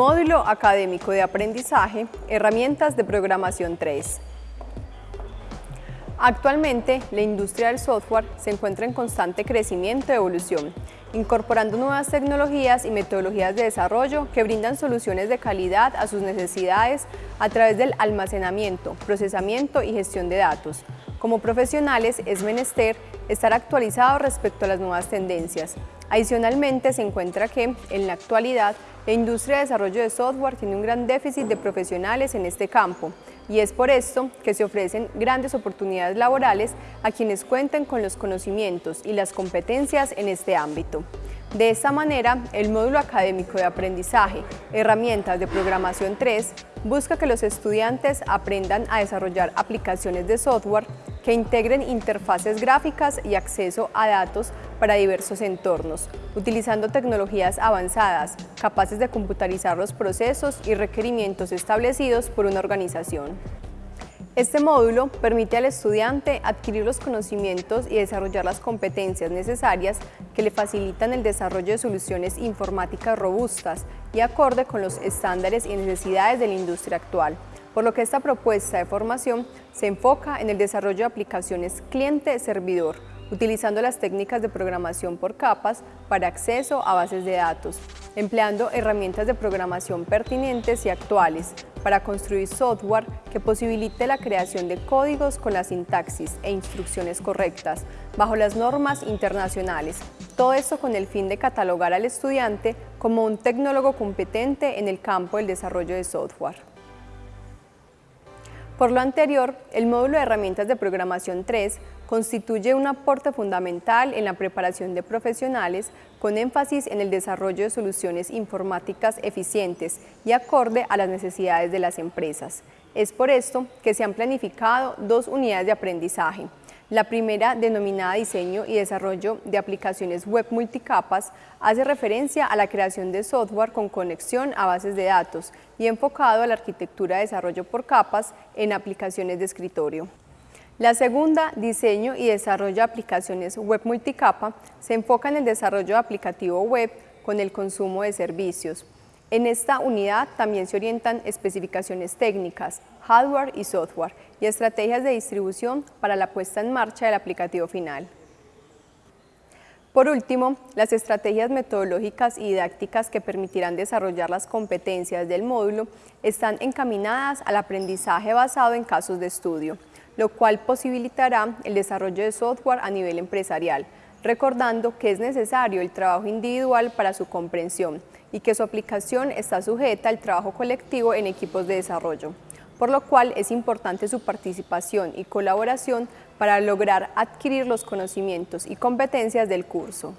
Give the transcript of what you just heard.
Módulo Académico de Aprendizaje, Herramientas de Programación 3. Actualmente, la industria del software se encuentra en constante crecimiento y evolución, incorporando nuevas tecnologías y metodologías de desarrollo que brindan soluciones de calidad a sus necesidades a través del almacenamiento, procesamiento y gestión de datos. Como profesionales es menester estar actualizados respecto a las nuevas tendencias. Adicionalmente, se encuentra que, en la actualidad, la industria de desarrollo de software tiene un gran déficit de profesionales en este campo y es por esto que se ofrecen grandes oportunidades laborales a quienes cuenten con los conocimientos y las competencias en este ámbito. De esta manera, el módulo académico de aprendizaje, herramientas de programación 3, busca que los estudiantes aprendan a desarrollar aplicaciones de software que integren interfaces gráficas y acceso a datos para diversos entornos, utilizando tecnologías avanzadas, capaces de computarizar los procesos y requerimientos establecidos por una organización. Este módulo permite al estudiante adquirir los conocimientos y desarrollar las competencias necesarias que le facilitan el desarrollo de soluciones informáticas robustas y acorde con los estándares y necesidades de la industria actual, por lo que esta propuesta de formación se enfoca en el desarrollo de aplicaciones cliente-servidor, utilizando las técnicas de programación por capas para acceso a bases de datos, empleando herramientas de programación pertinentes y actuales para construir software que posibilite la creación de códigos con la sintaxis e instrucciones correctas, bajo las normas internacionales. Todo esto con el fin de catalogar al estudiante como un tecnólogo competente en el campo del desarrollo de software. Por lo anterior, el módulo de herramientas de programación 3 constituye un aporte fundamental en la preparación de profesionales con énfasis en el desarrollo de soluciones informáticas eficientes y acorde a las necesidades de las empresas. Es por esto que se han planificado dos unidades de aprendizaje, la primera, denominada Diseño y Desarrollo de Aplicaciones Web Multicapas, hace referencia a la creación de software con conexión a bases de datos y enfocado a la arquitectura de desarrollo por capas en aplicaciones de escritorio. La segunda, Diseño y Desarrollo de Aplicaciones Web Multicapa, se enfoca en el desarrollo de aplicativo web con el consumo de servicios. En esta unidad también se orientan especificaciones técnicas, hardware y software y estrategias de distribución para la puesta en marcha del aplicativo final. Por último, las estrategias metodológicas y didácticas que permitirán desarrollar las competencias del módulo están encaminadas al aprendizaje basado en casos de estudio, lo cual posibilitará el desarrollo de software a nivel empresarial, recordando que es necesario el trabajo individual para su comprensión, y que su aplicación está sujeta al trabajo colectivo en equipos de desarrollo, por lo cual es importante su participación y colaboración para lograr adquirir los conocimientos y competencias del curso.